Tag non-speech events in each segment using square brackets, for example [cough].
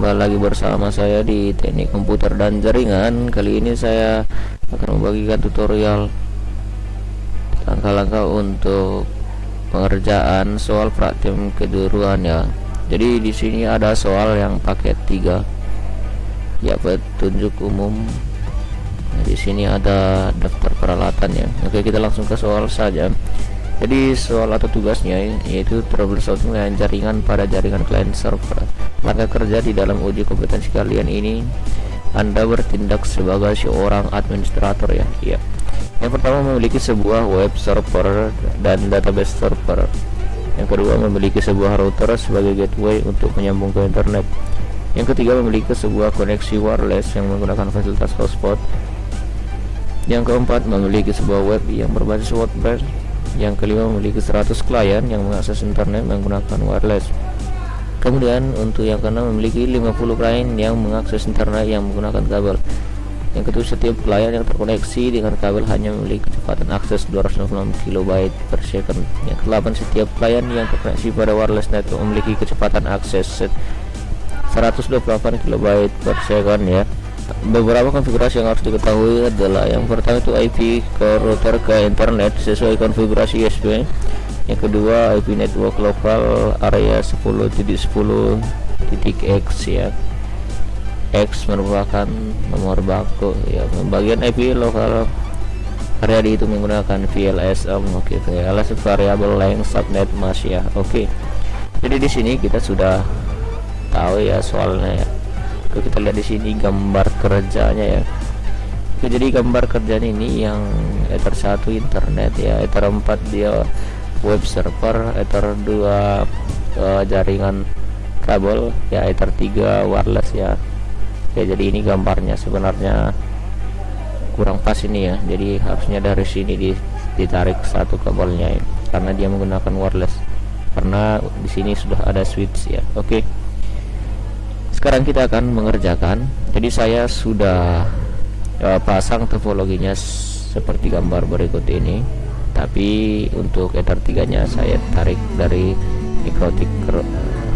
kembali lagi bersama saya di teknik komputer dan jaringan. Kali ini saya akan membagikan tutorial langkah-langkah untuk pengerjaan soal praktikum kejuruan ya jadi di sini ada soal yang paket 3 ya petunjuk umum. Nah, di sini ada daftar peralatan ya oke kita langsung ke soal saja jadi soal atau tugasnya yaitu troubleshooting dengan jaringan pada jaringan client server. Maka kerja di dalam uji kompetensi kalian ini anda bertindak sebagai seorang administrator ya. Iya. Yang pertama memiliki sebuah web server dan database server. Yang kedua memiliki sebuah router sebagai gateway untuk menyambung ke internet. Yang ketiga memiliki sebuah koneksi wireless yang menggunakan fasilitas hotspot. Yang keempat memiliki sebuah web yang berbasis WordPress yang kelima memiliki 100 klien yang mengakses internet menggunakan wireless. Kemudian untuk yang keenam memiliki 50 klien yang mengakses internet yang menggunakan kabel. Yang ketujuh setiap klien yang terkoneksi dengan kabel hanya memiliki kecepatan akses 256 KB per second. Yang kedelapan setiap klien yang terkoneksi pada wireless network memiliki kecepatan akses 128 KB per second ya beberapa konfigurasi yang harus diketahui adalah yang pertama itu IP ke router ke internet sesuai konfigurasi USB yang kedua IP network lokal area 10.10.x ya. X merupakan nomor baku ya. Pembagian IP lokal area itu menggunakan VLSM oke okay, VLS variable length subnet mas ya. Oke. Okay. jadi di sini kita sudah tahu ya soalnya ya Oke, kita lihat di sini gambar kerjanya ya. Oke, jadi gambar kerjaan ini yang ether 1 internet ya ether 4 dia web server ether 2 uh, eh, jaringan kabel ya ether 3 wireless ya. Ya jadi ini gambarnya sebenarnya kurang pas ini ya. Jadi harusnya dari sini ditarik satu kabelnya ya, karena dia menggunakan wireless. Karena di sini sudah ada switch ya. Oke sekarang kita akan mengerjakan. Jadi saya sudah uh, pasang topologinya seperti gambar berikut ini. Tapi untuk ether 3 nya saya tarik dari mikrotik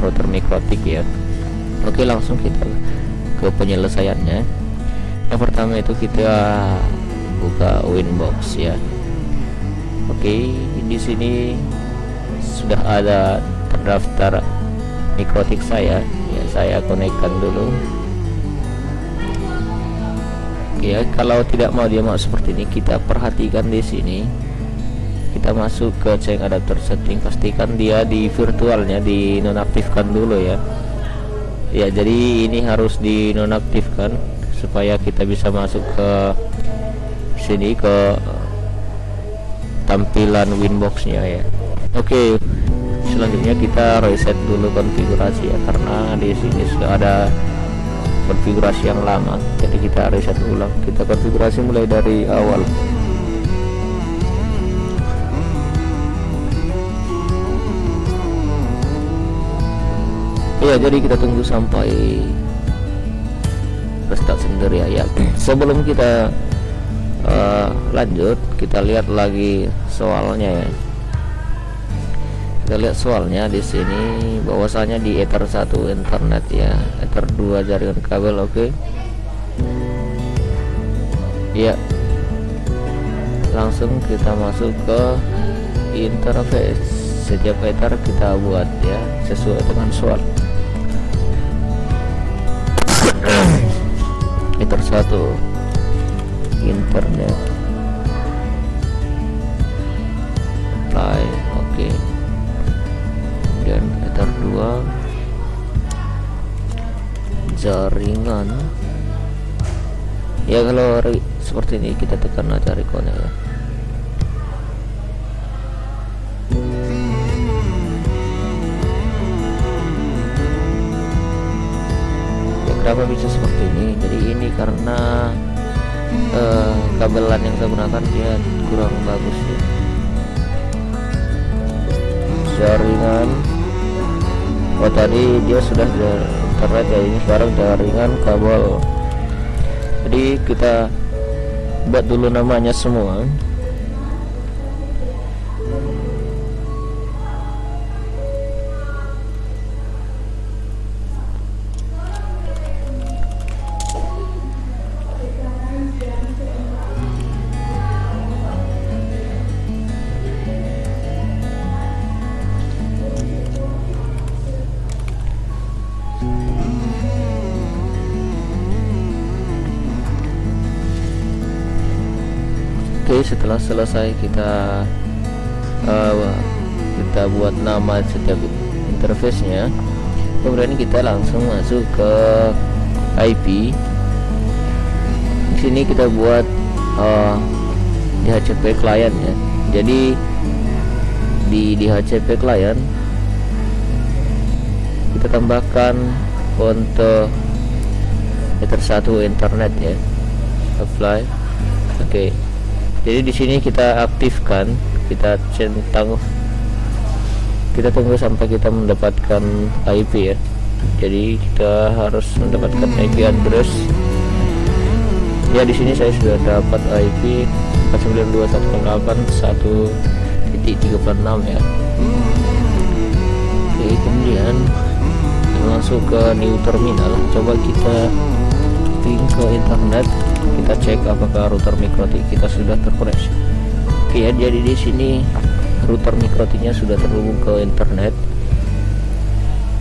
router mikrotik ya. Oke langsung kita ke penyelesaiannya. Yang pertama itu kita buka winbox ya. Oke di sini sudah ada terdaftar mikrotik saya saya konekkan dulu. Ya kalau tidak mau dia mau seperti ini kita perhatikan di sini. Kita masuk ke check adapter setting. Pastikan dia di virtualnya dinonaktifkan dulu ya. Ya jadi ini harus dinonaktifkan supaya kita bisa masuk ke sini ke tampilan winboxnya ya. Oke. okay selanjutnya kita reset dulu konfigurasi ya karena di sini sudah ada konfigurasi yang lama. Jadi kita reset ulang. Kita konfigurasi mulai dari awal. Ya jadi kita tunggu sampai restart sendiri ya, ya. [clears throat] sebelum kita uh, lanjut kita lihat lagi soalnya ya kita lihat soalnya di sini bahwasanya di ether 1 internet ya. Ether 2 jaringan kabel oke. Okay. ya. Langsung kita masuk ke interface. Setiap ether kita buat ya sesuai dengan soal. [clears throat] Ether 1 internet. Apply oke. okay 2 jaringan. Ya kalau seperti ini kita tekan aja rekonnya ya. Ya kenapa bisa seperti ini? Jadi ini karena uh, kabelan yang saya gunakan dia kurang bagus ya. Jaringan oh tadi dia sudah internet ya ini sekarang jaringan kabel. Jadi kita buat dulu namanya semua setelah selesai kita uh, kita buat nama setiap interface nya kemudian kita langsung masuk ke IP di sini kita buat uh, DHCP client ya. Jadi di DHCP client kita tambahkan untuk meter satu internet ya. Apply. Oke. okay. Jadi di sini kita aktifkan kita centang kita tunggu sampai kita mendapatkan IP ya. Jadi kita harus mendapatkan IP address. Ya di sini saya sudah dapat IP 492.168.1.36 ya. Oke kemudian masuk ke new terminal. Coba kita ping ke internet kita cek apakah router mikrotik kita sudah terkoneksi. Oke ya jadi di sini router mikrotiknya sudah terhubung ke internet.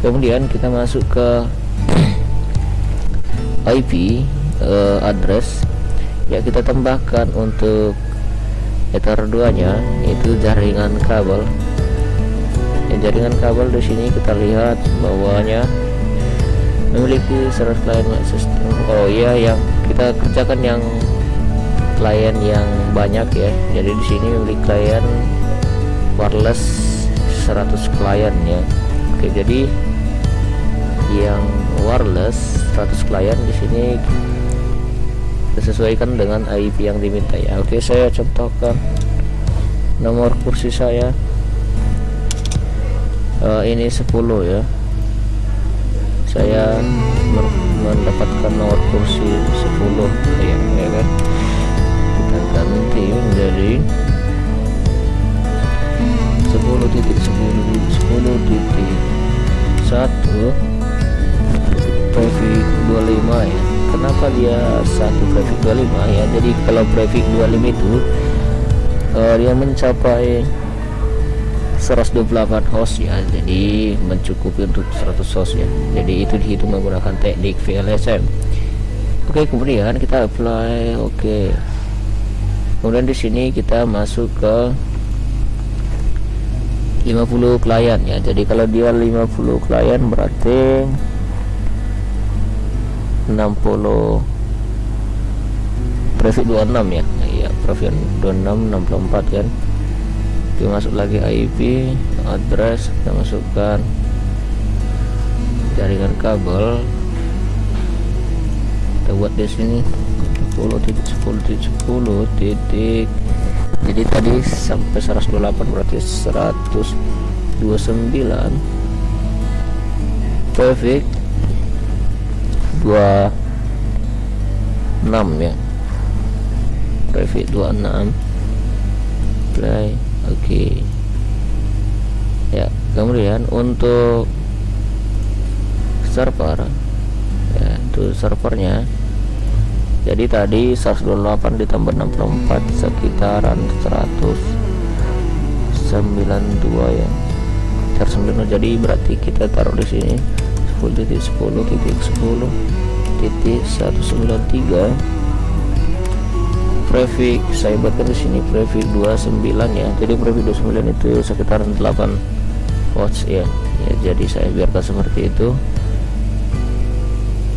Kemudian kita masuk ke [clears throat] IP uh, eh, address. Ya kita tambahkan untuk ether 2 nya itu jaringan kabel. Ya, jaringan kabel di sini kita lihat bahwanya memiliki server client system oh iya yang kita kerjakan yang klien yang banyak ya. Jadi di sini memiliki klien wireless 100 klien ya. Oke jadi yang wireless 100 klien di sini disesuaikan dengan IP yang diminta ya. Oke saya contohkan nomor kursi saya. Uh, ini 10 ya. Saya mendapatkan nomor kursi 10 ya, ya kan? Kita ganti menjadi 10 titik 10 10 titik. 1 prefix 25 ya. Kenapa dia satu prefix 25 ya? Jadi kalau prefix 25 itu uh, dia mencapai 128 host ya. Jadi mencukupi untuk 100 host ya. Jadi itu dihitung menggunakan teknik VLSM oke kemudian kita apply oke. Kemudian di sini kita masuk ke 50 klien ya. Jadi kalau dia 50 klien berarti 60 prefix 26 ya. Iya prefix 26 64 kan kita masuk lagi IP address kita masukkan jaringan kabel. Kita buat di sini 10 titik 10 titik 10 titik. Jadi tadi sampai 128 berarti 129 perfect 26 ya. Perfect 26 play oke. Okay. ya kemudian untuk server ya itu servernya. Jadi tadi 128 ditambah 64 sekitaran 192 ya. 192 jadi berarti kita taruh di sini 10 titik 10 titik 10 titik 193 prefix saya buatkan di sini prefix 29 ya. Jadi prefix 29 itu sekitaran 8 watts ya. Ya jadi saya biarkan seperti itu.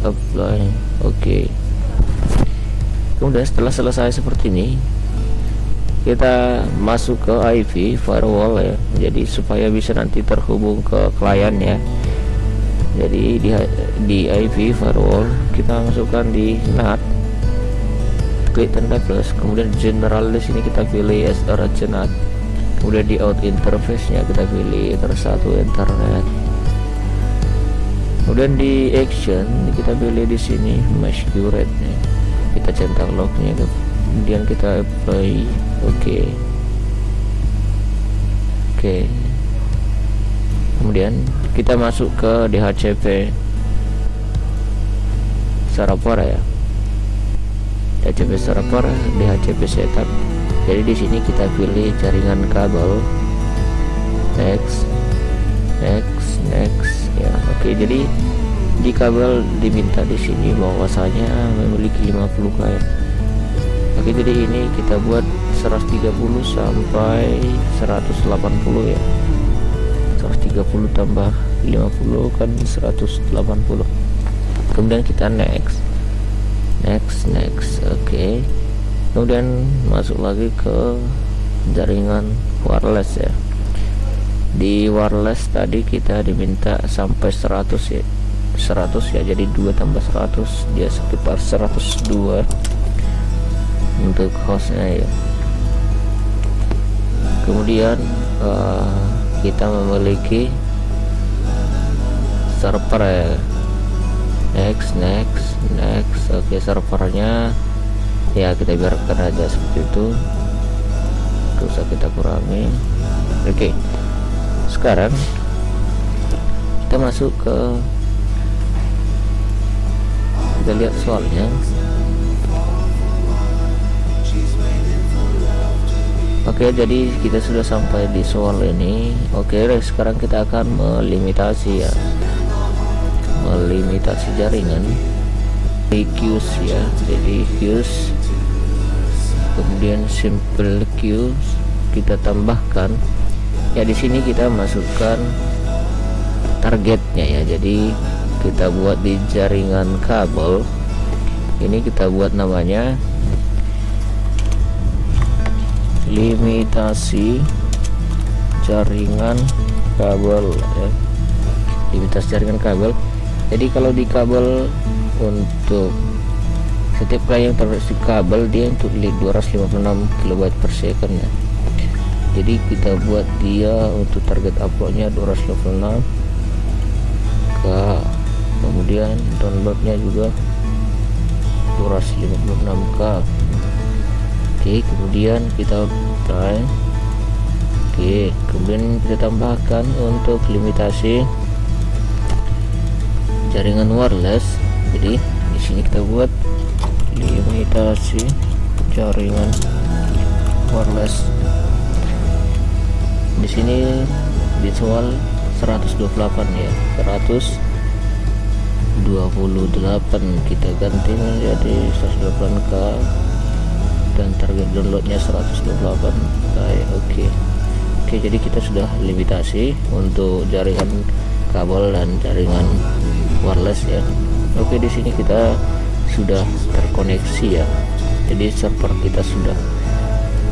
Apply oke. Okay kemudian setelah selesai seperti ini kita masuk ke IP firewall ya. Jadi supaya bisa nanti terhubung ke klien ya. Jadi di, di IP firewall kita masukkan di NAT klik tanda plus kemudian general di sini kita pilih as NAT kemudian di out interface nya kita pilih tersatu internet. Kemudian di action kita pilih di sini mesh curate nya kita centang lognya kemudian kita apply oke. Okay. oke. Okay. kemudian kita masuk ke DHCP server ya DHCP server DHCP setup. Jadi di sini kita pilih jaringan kabel. Next next next. Ya oke. Okay, jadi di kabel diminta di sini bahwasanya memiliki 50 klien oke oke jadi ini kita buat 130 sampai 180 ya. 130 tambah 50 kan 180 kemudian kita next next next oke. Okay. kemudian masuk lagi ke jaringan wireless ya. Di wireless tadi kita diminta sampai 100 ya. 100 ya jadi 2 tambah 100 dia sekitar 102 untuk hostnya ya. Kemudian uh, kita memiliki server ya next next next. Oke okay, servernya. Ya kita biarkan aja seperti itu. Terus kita kurangi. Oke okay. sekarang kita masuk ke kita lihat soalnya. Oke jadi kita sudah sampai di soal ini. Oke sekarang kita akan melimitasi ya Melimitasi jaringan queues ya. Jadi queues kemudian simple queues kita tambahkan. Ya di sini kita masukkan targetnya ya. Jadi kita buat di jaringan kabel. Ini kita buat namanya limitasi jaringan kabel ya. Limitasi jaringan kabel jadi kalau di kabel untuk setiap kali yang terkoneksi kabel dia untuk 256 kB per second ya. Jadi kita buat dia untuk target uploadnya 256 ke kemudian downloadnya juga 256k oke kemudian kita try. Oke kemudian kita tambahkan untuk limitasi jaringan wireless. Jadi di sini kita buat limitasi jaringan wireless. Di sini visual 128 ya 128 kita ganti menjadi 128k dan target downloadnya 128 baik oke okay. oke. Okay, jadi kita sudah limitasi untuk jaringan kabel dan jaringan wireless ya. Oke di sini kita sudah terkoneksi ya. Jadi server kita sudah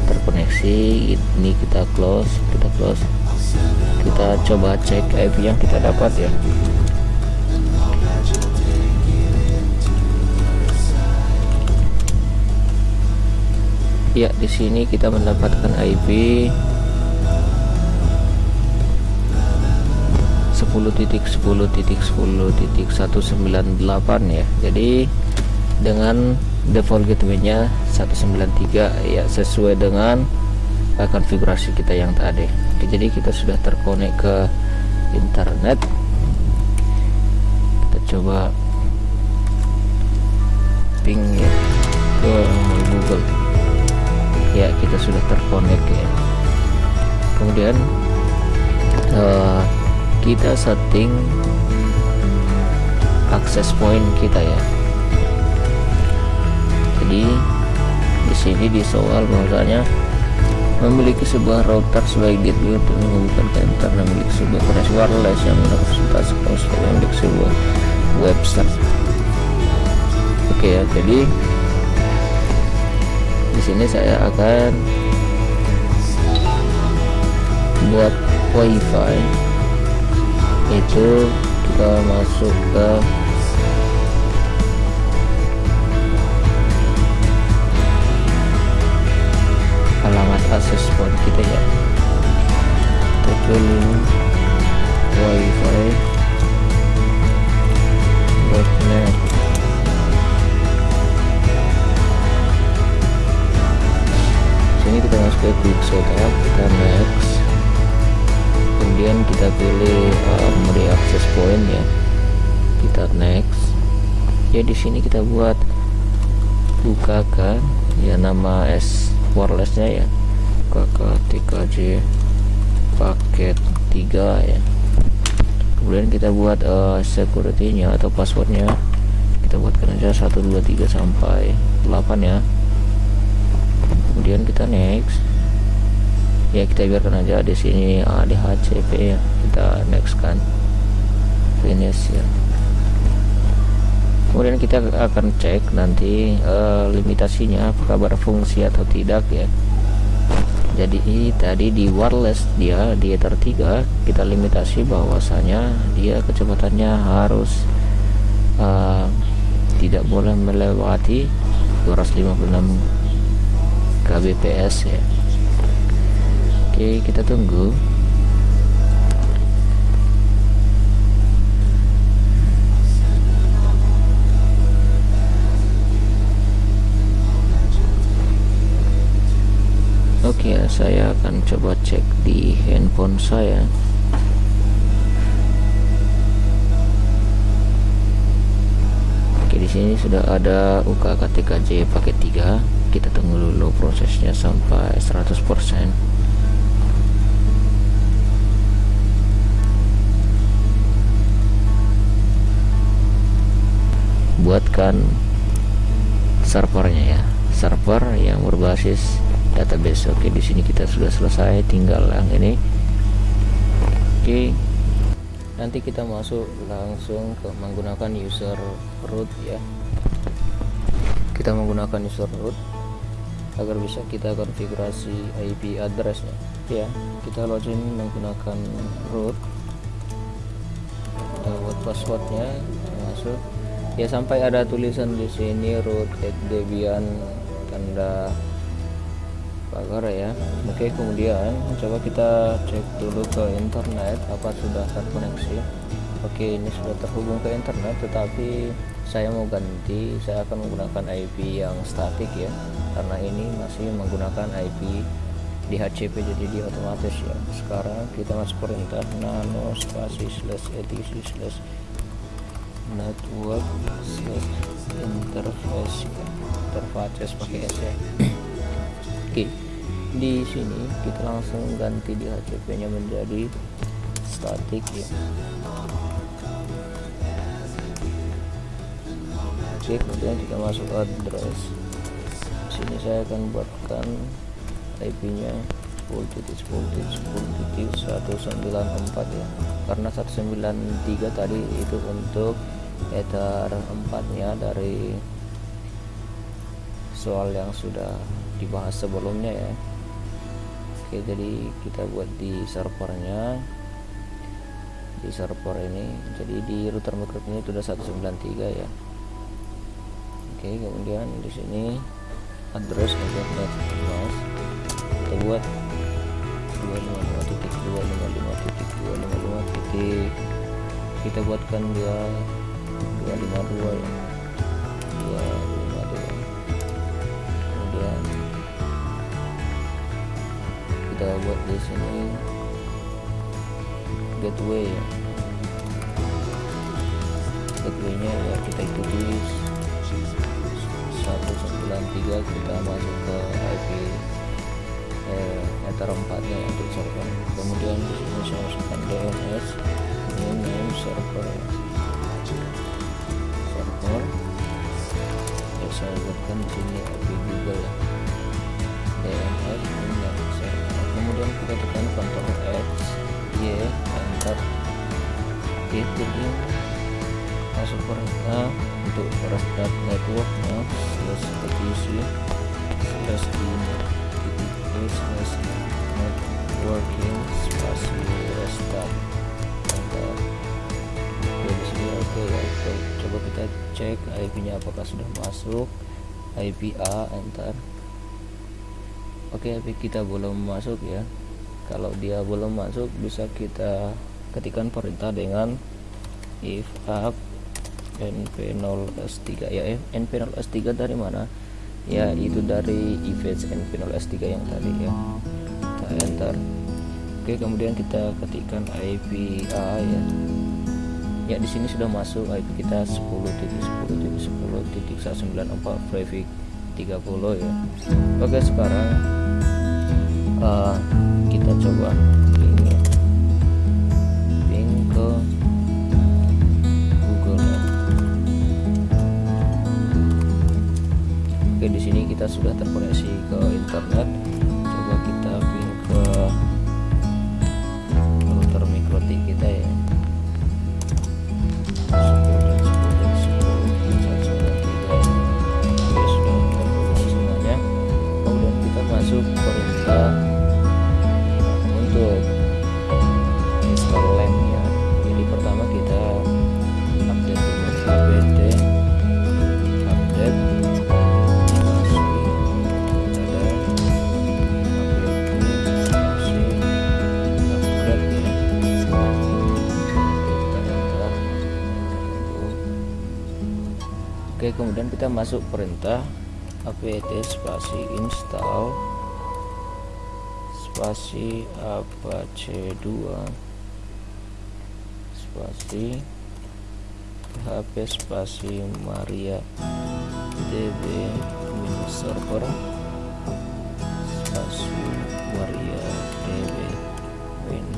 terkoneksi. Ini kita close kita close. Kita coba cek IP yang kita dapat ya. Ya di sini kita mendapatkan IP 10.10.10.198 ya. Jadi dengan default gateway-nya 193 ya sesuai dengan konfigurasi kita yang tadi. Oke, jadi kita sudah terkonek ke internet. Kita coba ping ya ke Google. Ya kita sudah terkonek ya. Kemudian uh, kita setting akses point kita ya. Jadi di sini di soal bahwasanya memiliki sebuah router sebagai gateway untuk menghubungkan ke internet memiliki sebuah koneksi wireless yang fasilitas yang memiliki sebuah website oke ya jadi di sini saya akan buat wifi itu kita masuk ke alamat akses point kita ya. Kita wifi.net sini kita masuk ke quick setup kita next kemudian kita pilih um, mode access point ya. Kita next. Ya di sini kita buat bukakan. Ya nama S wirelessnya ya. KK3J paket 3 ya. Kemudian kita buat uh, security-nya atau passwordnya. Kita buatkan aja 123 sampai 8 ya. Kemudian kita next ya kita biarkan aja di sini ADHCP ya. Kita next kan. Finish ya. Kemudian kita akan cek nanti uh, limitasinya apakah berfungsi atau tidak ya. Jadi tadi di wireless dia di ether 3 kita limitasi bahwasanya dia kecepatannya harus uh, tidak boleh melewati 256 kbps ya oke kita tunggu Oke ya, saya akan coba cek di handphone saya. Oke, di sini sudah ada UKKTKJ paket 3. Kita tunggu dulu prosesnya sampai 100%. Buatkan servernya ya, server yang berbasis database. Oke di sini kita sudah selesai. Tinggal yang ini. Oke. Nanti kita masuk langsung ke menggunakan user root ya. Kita menggunakan user root agar bisa kita konfigurasi IP addressnya. Ya kita login menggunakan root. Buat passwordnya masuk ya sampai ada tulisan di sini root debian tanda pagar ya. Oke kemudian coba kita cek dulu ke internet apa sudah terkoneksi? Oke ini sudah terhubung ke internet tetapi saya mau ganti saya akan menggunakan IP yang statik ya. Karena ini masih menggunakan IP di HCP jadi dia otomatis ya. Sekarang kita masuk perintah nano spasi slash etc slash network slash interface interface pakai S ya. [clears throat] Oke di sini kita langsung ganti di HCP nya menjadi static ya. Oke kemudian kita masuk address. Sini saya akan buatkan IP nya 10 titik 10 titik 10 titik 194 ya. Karena 193 tadi itu untuk ether 4 nya dari soal yang sudah dibahas sebelumnya ya. Oke jadi kita buat di servernya. Di server ini jadi di router microwave ini sudah 193 ya. Oke kemudian di sini address untuk net mas kita buat 255 titik 255 titik 255 titik. Kita buatkan dia 252 ya 252 kemudian kita buat di sini gateway. Ya gateway-nya ya kita ikuti 193 kita masuk ke IP eh, ether 4 nya untuk server. Kemudian di sini saya masukkan DNS ini name server saya buatkan di sini IP Google ya. Ini server kemudian kita tekan Ctrl X Y enter. Ini masuk perintah untuk restart networknya slash petisi slash ini titik slash networking spasi restart. Enter. oke oke ya oke coba kita cek IP nya apakah sudah masuk. IP A enter oke IP kita belum masuk ya. Kalau dia belum masuk bisa kita ketikkan perintah dengan if up np0s3 ya eh, np0s3 dari mana? Ya itu dari events np0s3 yang tadi ya. Kita enter. Oke kemudian kita ketikkan IP A ya ya di sini sudah masuk IP kita 10 titik 10 titik 10 titik 194 prefix 30 ya. Oke sekarang uh, kita coba oke di sini kita sudah terkoneksi ke internet kita masuk perintah apt spasi install. Spasi apache 2 spasi php spasi maria db server. Spasi maria db win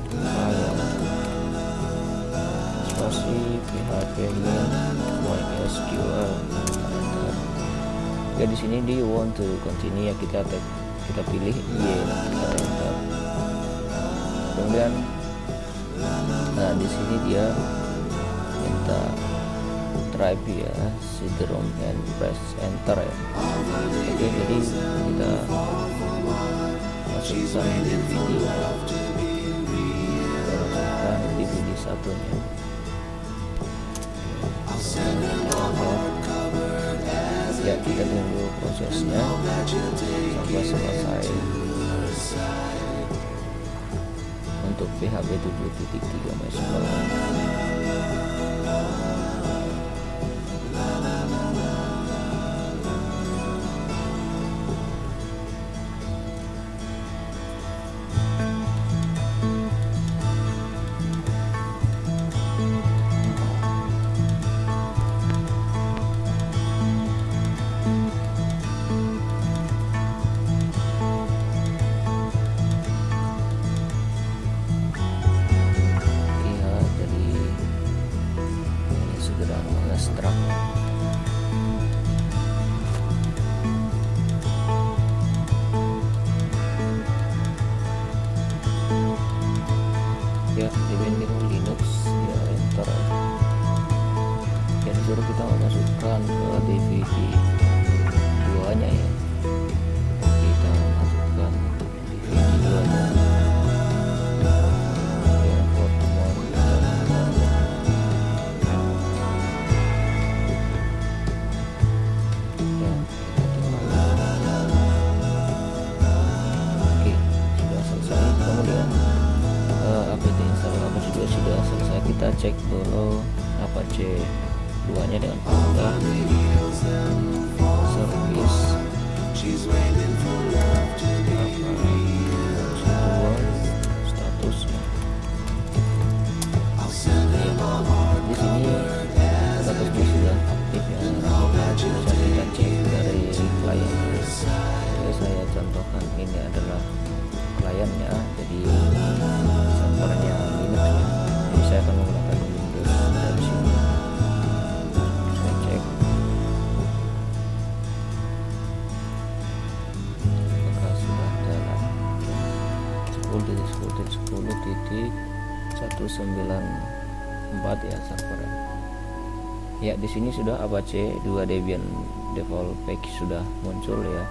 spasi php mysql ya di sini di want to continue ya kita kita pilih y kita enter kemudian nah di sini dia minta drive ya syndrome and press enter ya. Oke jadi kita masukkan DVD kita masukkan DVD satunya ya kita tunggu prosesnya. Sampai selesai. Untuk PHP 7.3 MySQL kita cek dulu apache 2 nya dengan mudah service ya ini adalah kliennya jadi servernya ya jadi saya akan menggunakan Windows dari sini saya cek. Apakah sudah jalan? 10 titik 10 titik 10 titik. 194 ya servernya ya di sini sudah Apache 2 Debian default package sudah muncul ya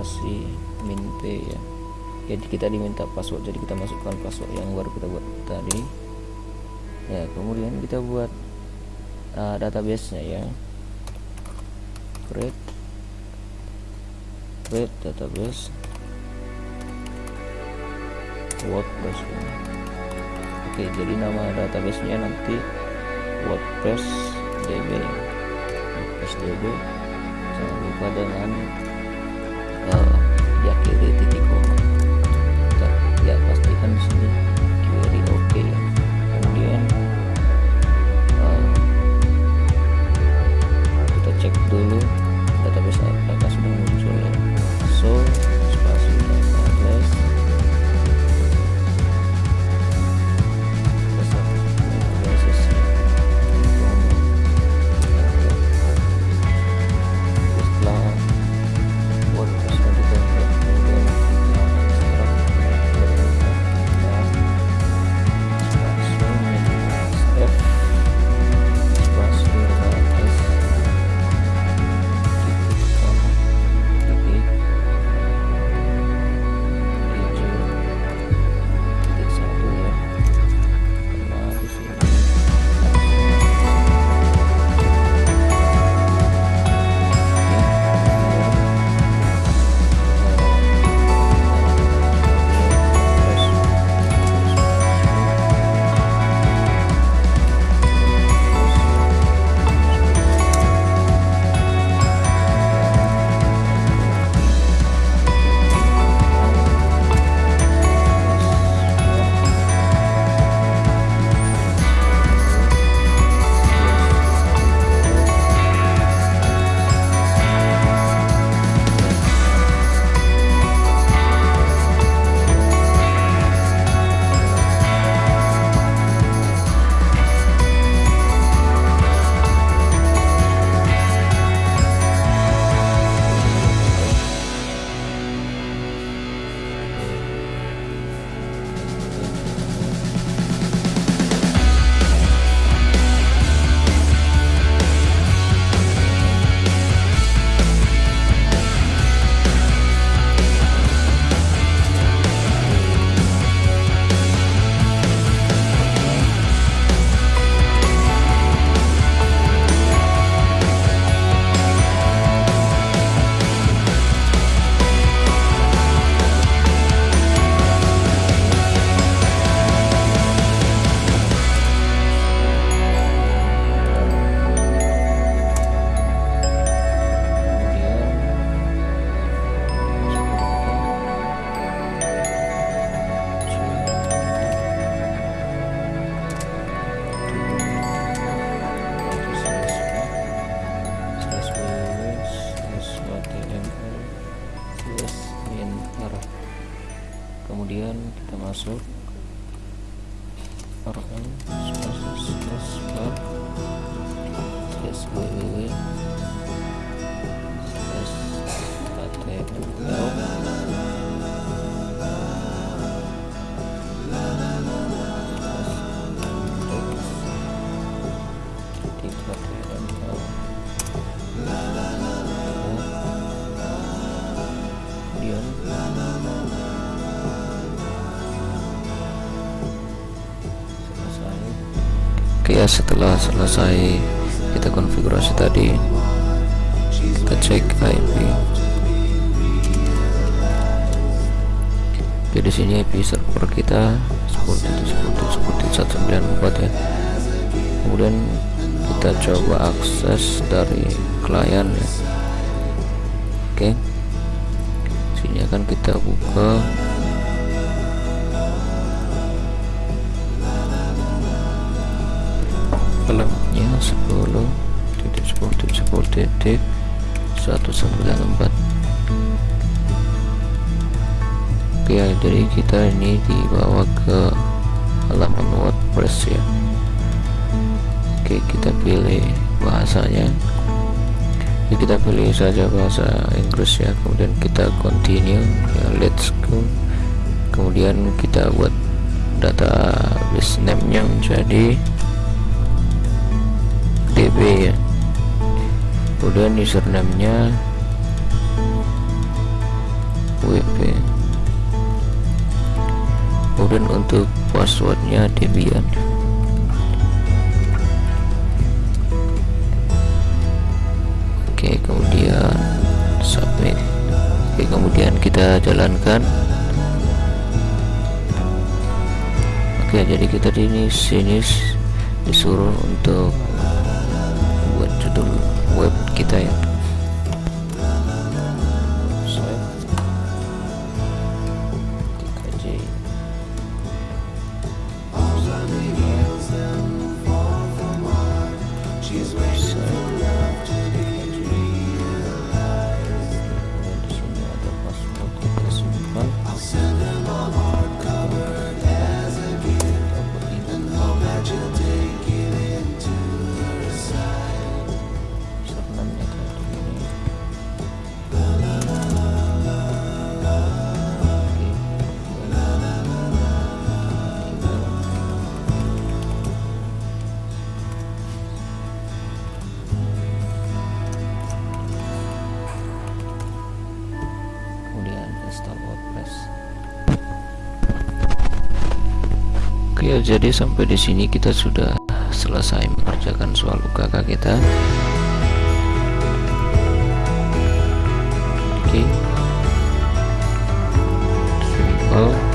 spasi min p ya. Jadi kita diminta password jadi kita masukkan password yang baru kita buat tadi. Ya kemudian kita buat uh, database nya ya. Create create database. Wordpress. Ya. oke jadi nama database nya nanti wordpress db wordpress db jangan lupa dengan 对对对对 ya setelah selesai kita konfigurasi tadi kita cek IP jadi sini IP server kita seperti itu seperti seperti 194 ya. Kemudian kita coba akses dari klien ya. Oke sini akan kita buka filmnya 10 titik 10 titik 10 titik 194 oke ya jadi kita ini dibawa ke halaman wordpress ya. Oke kita pilih bahasanya. Ya, kita pilih saja bahasa Inggris ya. Kemudian kita continue ya let's go. Kemudian kita buat database name nya menjadi db ya. Kemudian username nya wp kemudian untuk passwordnya debian. Oke kemudian submit. Oke kemudian kita jalankan. Oke jadi kita di sini disuruh untuk buat judul web kita ya Jadi sampai di sini kita sudah selesai mengerjakan soal UKK kita. Oke. Simple.